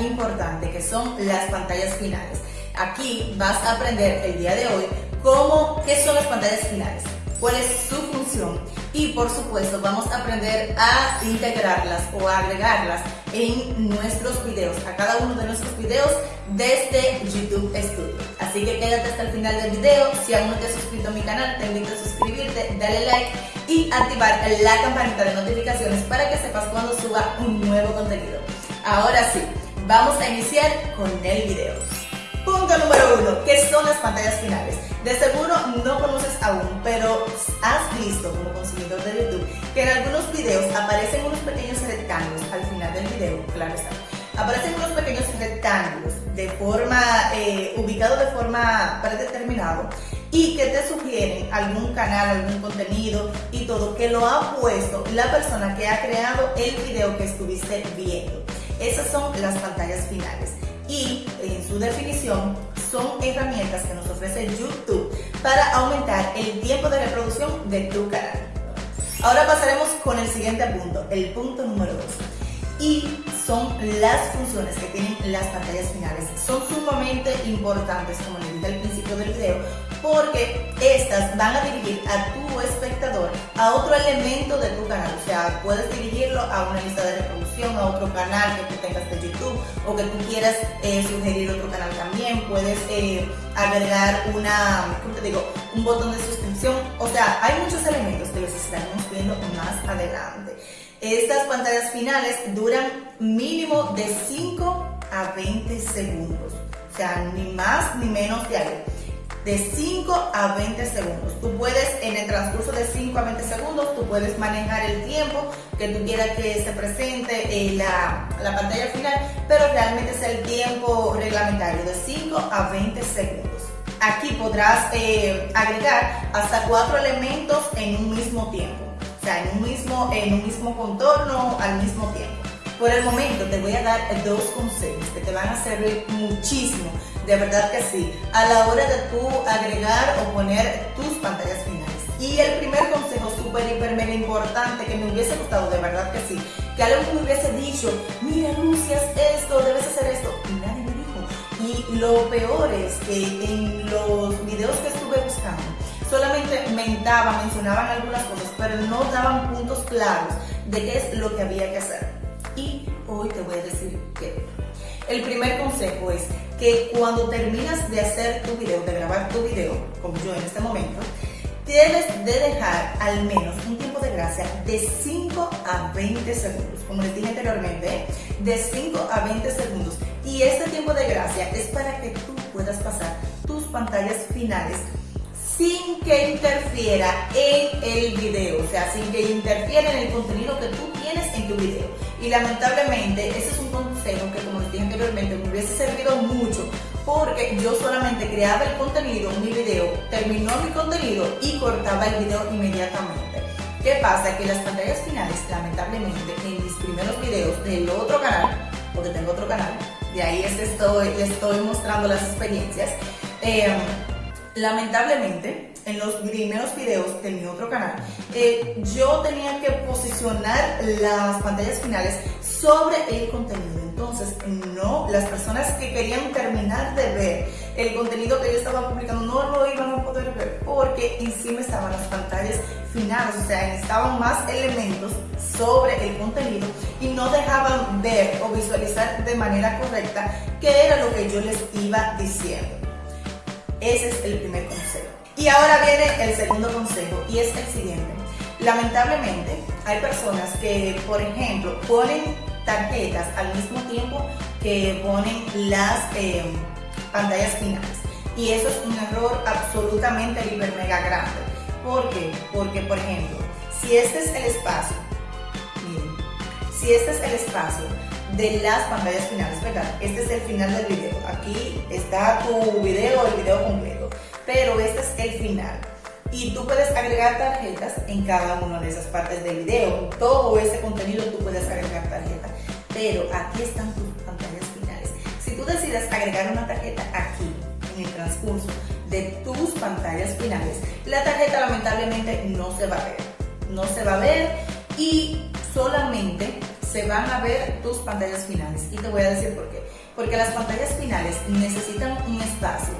importante, que son las pantallas finales. Aquí vas a aprender el día de hoy cómo, qué son las pantallas finales, cuál es su función y por supuesto vamos a aprender a integrarlas o a agregarlas en nuestros videos, a cada uno de nuestros videos desde YouTube Studio. Así que quédate hasta el final del video, si aún no te has suscrito a mi canal te invito a suscribirte, dale like y activar la campanita de notificaciones para que sepas cuando suba un nuevo contenido. Ahora sí, vamos a iniciar con el video. Punto número uno, ¿qué son las pantallas finales? De seguro no conoces aún, pero has visto como consumidor de YouTube que en algunos videos aparecen unos pequeños rectángulos al final del video, claro está. Aparecen unos pequeños rectángulos de forma, eh, ubicados de forma predeterminado y que te sugieren algún canal, algún contenido y todo que lo ha puesto la persona que ha creado el video que estuviste viendo. Esas son las pantallas finales y en su definición son herramientas que nos ofrece YouTube para aumentar el tiempo de reproducción de tu canal. Ahora pasaremos con el siguiente punto, el punto número 2. Y son las funciones que tienen las pantallas finales. Son sumamente importantes, como les dije al principio del video, porque estas van a dirigir a tu espectador a otro elemento de tu canal. O sea, puedes dirigirlo a una lista de reproducción, a otro canal que tú tengas de YouTube o que tú quieras eh, sugerir otro canal también. Puedes eh, agregar una, ¿cómo te digo? un botón de suscripción. O sea, hay muchos elementos que los estaremos viendo más adelante. Estas pantallas finales duran mínimo de 5 a 20 segundos. O sea, ni más ni menos de ahí de 5 a 20 segundos. Tú puedes, en el transcurso de 5 a 20 segundos, tú puedes manejar el tiempo que tú quieras que se presente en la, la pantalla final, pero realmente es el tiempo reglamentario de 5 a 20 segundos. Aquí podrás eh, agregar hasta cuatro elementos en un mismo tiempo, o sea, en un mismo, en un mismo contorno al mismo tiempo. Por el momento te voy a dar dos consejos que te van a servir muchísimo de verdad que sí, a la hora de tú agregar o poner tus pantallas finales. Y el primer consejo súper, hiper, mega importante que me hubiese gustado, de verdad que sí, que alguien me hubiese dicho, mira Lucia, esto, debes hacer esto, y nadie me dijo. Y lo peor es que en los videos que estuve buscando, solamente mentaban, mencionaban algunas cosas, pero no daban puntos claros de qué es lo que había que hacer. Hoy te voy a decir qué. El primer consejo es que cuando terminas de hacer tu video, de grabar tu video, como yo en este momento, debes de dejar al menos un tiempo de gracia de 5 a 20 segundos, como les dije anteriormente, de 5 a 20 segundos. Y este tiempo de gracia es para que tú puedas pasar tus pantallas finales sin que interfiera en el video, o sea, sin que interfiera en el contenido que tú en tu video. Y lamentablemente, ese es un consejo que, como les dije anteriormente, me hubiese servido mucho porque yo solamente creaba el contenido, mi video, terminó mi contenido y cortaba el video inmediatamente. ¿Qué pasa? Que las pantallas finales, lamentablemente, en mis primeros videos del otro canal, porque tengo otro canal, de ahí estoy, estoy mostrando las experiencias, eh, lamentablemente, en los primeros videos de mi otro canal, eh, yo tenía que posicionar las pantallas finales sobre el contenido. Entonces, no, las personas que querían terminar de ver el contenido que yo estaba publicando no lo iban a poder ver porque encima estaban las pantallas finales, o sea, estaban más elementos sobre el contenido y no dejaban ver o visualizar de manera correcta qué era lo que yo les iba diciendo. Ese es el primer consejo. Y ahora viene el segundo consejo y es el siguiente. Lamentablemente hay personas que, por ejemplo, ponen tarjetas al mismo tiempo que ponen las eh, pantallas finales. Y eso es un error absolutamente hiper mega grande. ¿Por qué? Porque, por ejemplo, si este es el espacio, miren, si este es el espacio de las pantallas finales, ¿verdad? Este es el final del video. Aquí está tu video, el video completo. Pero este es el final. Y tú puedes agregar tarjetas en cada una de esas partes del video. Todo ese contenido tú puedes agregar tarjetas. Pero aquí están tus pantallas finales. Si tú decides agregar una tarjeta aquí, en el transcurso de tus pantallas finales, la tarjeta lamentablemente no se va a ver. No se va a ver y solamente se van a ver tus pantallas finales. Y te voy a decir por qué. Porque las pantallas finales necesitan un espacio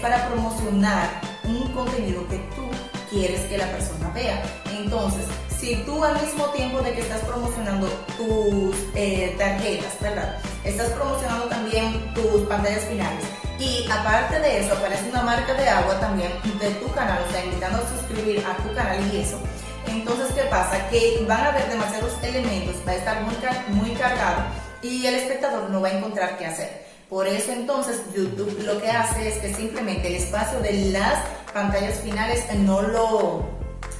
para promocionar un contenido que tú quieres que la persona vea. Entonces, si tú al mismo tiempo de que estás promocionando tus eh, tarjetas, ¿verdad? Estás promocionando también tus pantallas finales y aparte de eso aparece una marca de agua también de tu canal, o sea, invitando a suscribir a tu canal y eso. Entonces, ¿qué pasa? Que van a haber demasiados elementos, va a estar muy, muy cargado y el espectador no va a encontrar qué hacer. Por eso entonces YouTube lo que hace es que simplemente el espacio de las pantallas finales no lo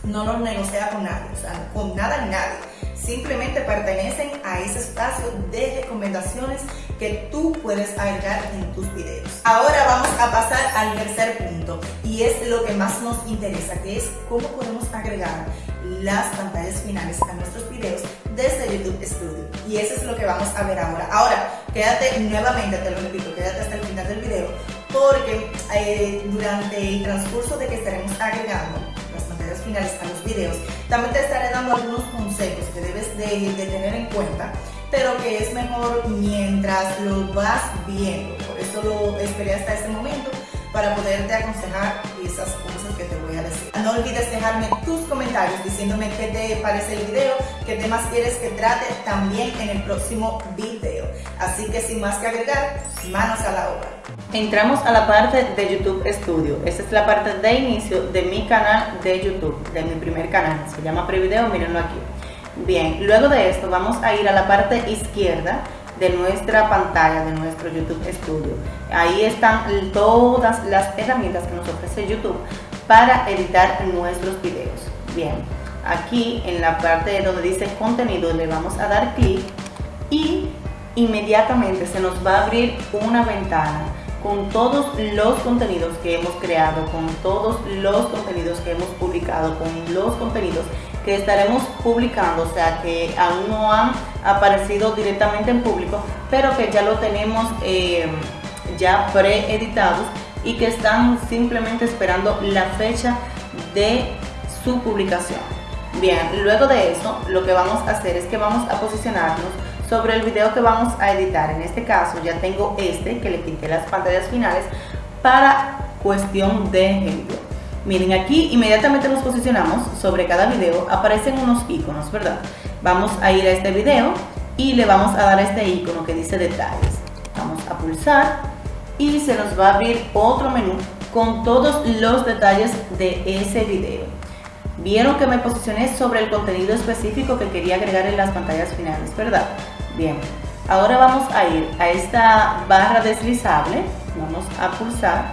no los negocia con nadie, o sea, con nada ni nadie. Simplemente pertenecen a ese espacio de recomendaciones que tú puedes agregar en tus videos. Ahora vamos a pasar al tercer punto y es lo que más nos interesa, que es cómo podemos agregar las pantallas finales a nuestros videos desde YouTube Studio. Y eso es lo que vamos a ver ahora. Ahora, quédate nuevamente, te lo repito, quédate hasta el final del video porque eh, durante el transcurso de que estaremos agregando finales a los videos. También te estaré dando algunos consejos que debes de, tener en cuenta, pero que es mejor mientras lo vas viendo. Por eso lo esperé hasta este momento para poderte aconsejar esas cosas que te voy a decir. No olvides dejarme tus comentarios diciéndome qué te parece el video, qué temas quieres que trate también en el próximo video. Así que sin más que agregar, manos a la obra. Entramos a la parte de YouTube Studio. Esta es la parte de inicio de mi canal de YouTube, de mi primer canal. Se llama Prevideo, mírenlo aquí. Bien, luego de esto vamos a ir a la parte izquierda de nuestra pantalla de nuestro YouTube Studio. Ahí están todas las herramientas que nos ofrece YouTube para editar nuestros videos. Bien, aquí en la parte donde dice contenido le vamos a dar clic y inmediatamente se nos va a abrir una ventana con todos los contenidos que hemos creado, con todos los contenidos que hemos publicado, con los contenidos que estaremos publicando, o sea que aún no han aparecido directamente en público, pero que ya lo tenemos eh, ya preeditados y que están simplemente esperando la fecha de su publicación. Bien, luego de eso lo que vamos a hacer es que vamos a posicionarnos sobre el video que vamos a editar. En este caso ya tengo este que le quité las pantallas finales para cuestión de ejemplo. Miren aquí inmediatamente nos posicionamos sobre cada video, aparecen unos iconos, ¿verdad? Vamos a ir a este video y le vamos a dar este icono que dice detalles. Vamos a pulsar y se nos va a abrir otro menú con todos los detalles de ese video. Vieron que me posicioné sobre el contenido específico que quería agregar en las pantallas finales, ¿verdad? Bien, ahora vamos a ir a esta barra deslizable, vamos a pulsar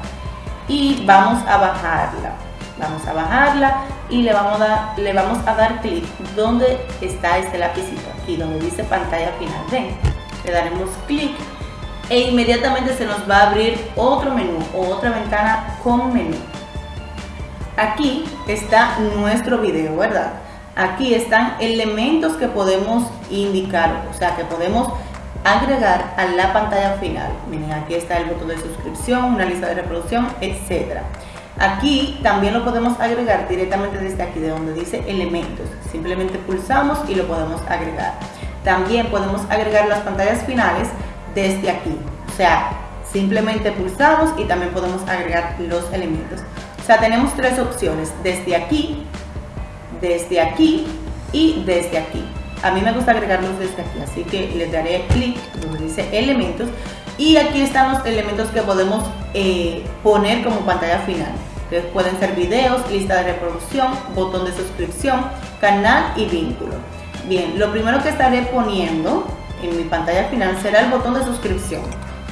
y vamos a bajarla. Vamos a bajarla y le vamos a dar, le vamos a dar clic donde está este lapicito, aquí donde dice pantalla final. Ven, le daremos clic e inmediatamente se nos va a abrir otro menú o otra ventana con menú. Aquí está nuestro video, ¿verdad? Aquí están elementos que podemos indicar, o sea, que podemos agregar a la pantalla final. Miren, aquí está el botón de suscripción, una lista de reproducción, etcétera. Aquí también lo podemos agregar directamente desde aquí, de donde dice elementos. Simplemente pulsamos y lo podemos agregar. También podemos agregar las pantallas finales desde aquí. O sea, simplemente pulsamos y también podemos agregar los elementos. O sea, tenemos tres opciones, desde aquí, desde aquí y desde aquí. A mí me gusta agregarlos desde aquí, así que les daré clic donde dice elementos y aquí están los elementos que podemos eh, poner como pantalla final. Entonces pueden ser videos, lista de reproducción, botón de suscripción, canal y vínculo. Bien, lo primero que estaré poniendo en mi pantalla final será el botón de suscripción.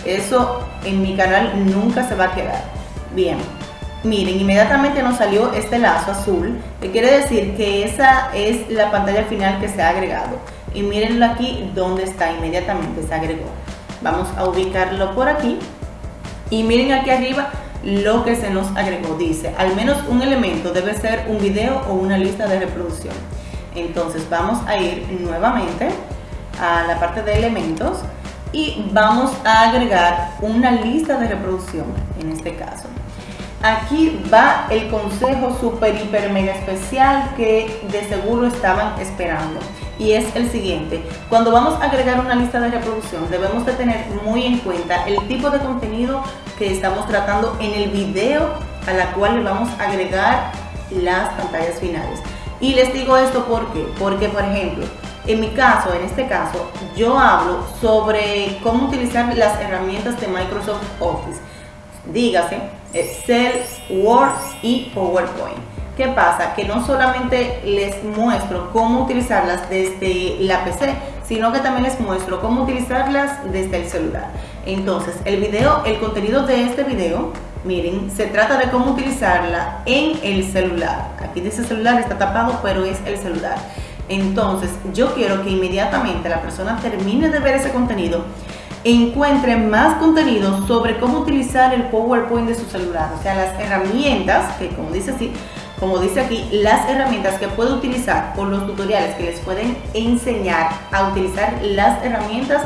Eso en mi canal nunca se va a quedar. Bien, miren, inmediatamente nos salió este lazo azul, que quiere decir que esa es la pantalla final que se ha agregado. Y mírenlo aquí donde está, inmediatamente se agregó. Vamos a ubicarlo por aquí. Y miren aquí arriba lo que se nos agregó. Dice, al menos un elemento debe ser un video o una lista de reproducción. Entonces vamos a ir nuevamente a la parte de elementos y vamos a agregar una lista de reproducción en este caso. Aquí va el consejo super, hiper, mega especial que de seguro estaban esperando. Y es el siguiente, cuando vamos a agregar una lista de reproducción debemos de tener muy en cuenta el tipo de contenido que estamos tratando en el video a la cual le vamos a agregar las pantallas finales. Y les digo esto porque, porque por ejemplo, en mi caso, en este caso, yo hablo sobre cómo utilizar las herramientas de Microsoft Office. Dígase, Excel, Word y PowerPoint. ¿Qué pasa? Que no solamente les muestro cómo utilizarlas desde la PC, sino que también les muestro cómo utilizarlas desde el celular. Entonces, el video, el contenido de este video, miren, se trata de cómo utilizarla en el celular. Aquí dice celular, está tapado, pero es el celular. Entonces, yo quiero que inmediatamente la persona termine de ver ese contenido, encuentre más contenido sobre cómo utilizar el PowerPoint de su celular, o sea, las herramientas, que como dice así, como dice aquí, las herramientas que puede utilizar por los tutoriales que les pueden enseñar a utilizar las herramientas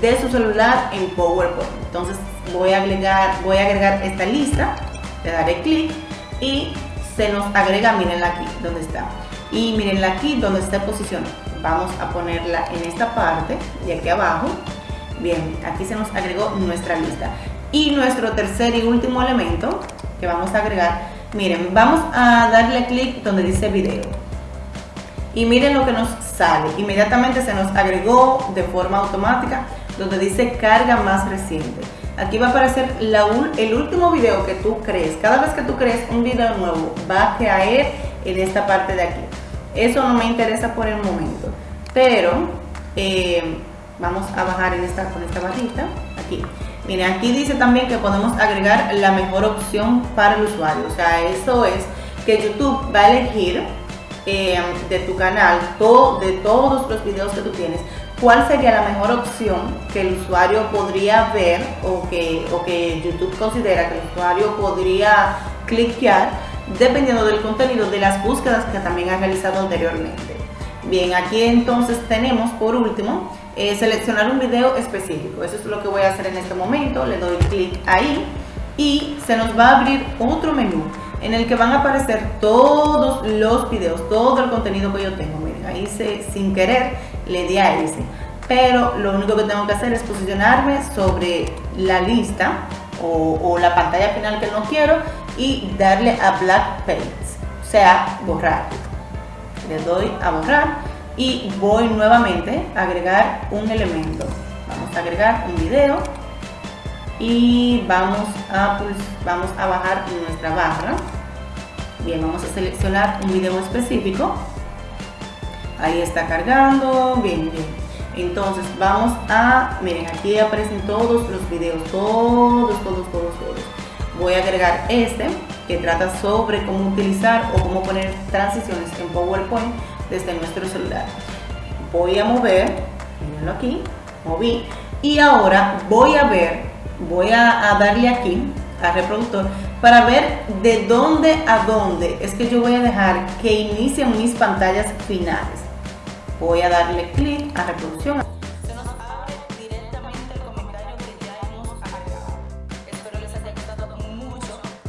de su celular en PowerPoint. Entonces voy a agregar, voy a agregar esta lista, le daré clic y se nos agrega, mirenla aquí, donde está. Y mirenla aquí donde está posicionada vamos a ponerla en esta parte de aquí abajo bien aquí se nos agregó nuestra lista. Y nuestro tercer y último elemento que vamos a agregar miren vamos a darle clic donde dice video. Y miren lo que nos sale. Inmediatamente se nos agregó de forma automática donde dice carga más reciente. Aquí va a aparecer la, el último video que tú crees. Cada vez que tú crees un video nuevo va a caer en esta parte de aquí. Eso no me interesa por el momento, pero eh, vamos a bajar en esta, con esta barrita, aquí. Miren, aquí dice también que podemos agregar la mejor opción para el usuario. O sea, eso es que YouTube va a elegir eh, de tu canal, de todos los videos que tú tienes, cuál sería la mejor opción que el usuario podría ver o que, o que YouTube considera que el usuario podría cliquear dependiendo del contenido de las búsquedas que también ha realizado anteriormente. Bien, aquí entonces tenemos por último eh, seleccionar un video específico. Eso es lo que voy a hacer en este momento. Le doy clic ahí y se nos va a abrir otro menú en el que van a aparecer todos los videos, todo el contenido que yo tengo. Miren, ahí se, sin querer le di a ese. Pero lo único que tengo que hacer es posicionarme sobre la lista o, la pantalla final que no quiero y darle a Black Paint, o sea, borrar. Le doy a borrar y voy nuevamente a agregar un elemento. Vamos a agregar un video y vamos a, pues, vamos a bajar nuestra barra. Bien, vamos a seleccionar un video específico. Ahí está cargando, bien, bien. Entonces vamos a, miren, aquí aparecen todos los videos, todos, todos, todos, todos voy a agregar este que trata sobre cómo utilizar o cómo poner transiciones en PowerPoint desde nuestro celular. Voy a mover, mirenlo aquí, moví y ahora voy a ver, voy a, darle aquí al reproductor para ver de dónde a dónde es que yo voy a dejar que inicien mis pantallas finales. Voy a darle clic a reproducción.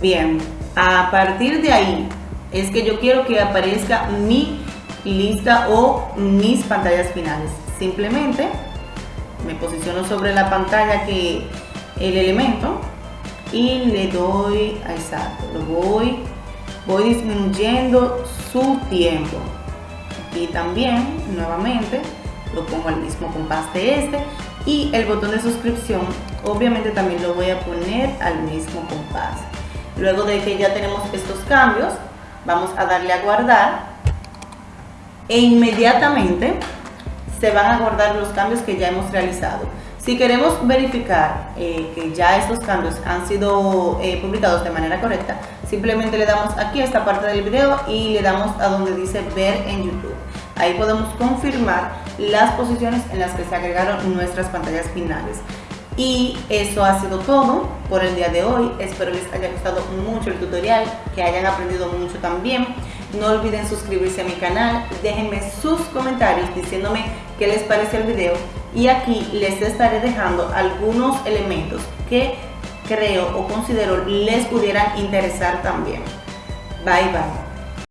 Bien, a partir de ahí es que yo quiero que aparezca mi lista o mis pantallas finales. Simplemente me posiciono sobre la pantalla que el elemento y le doy a exacto, lo voy, voy disminuyendo su tiempo. Aquí también, nuevamente, lo pongo al mismo compás de este y el botón de suscripción obviamente también lo voy a poner al mismo compás. Luego de que ya tenemos estos cambios, vamos a darle a guardar e inmediatamente se van a guardar los cambios que ya hemos realizado. Si queremos verificar eh, que ya estos cambios han sido eh, publicados de manera correcta, simplemente le damos aquí a esta parte del video y le damos a donde dice ver en YouTube. Ahí podemos confirmar las posiciones en las que se agregaron nuestras pantallas finales. Y eso ha sido todo por el día de hoy. Espero les haya gustado mucho el tutorial, que hayan aprendido mucho también. No olviden suscribirse a mi canal, déjenme sus comentarios diciéndome qué les parece el video y aquí les estaré dejando algunos elementos que creo o considero les pudieran interesar también. Bye bye.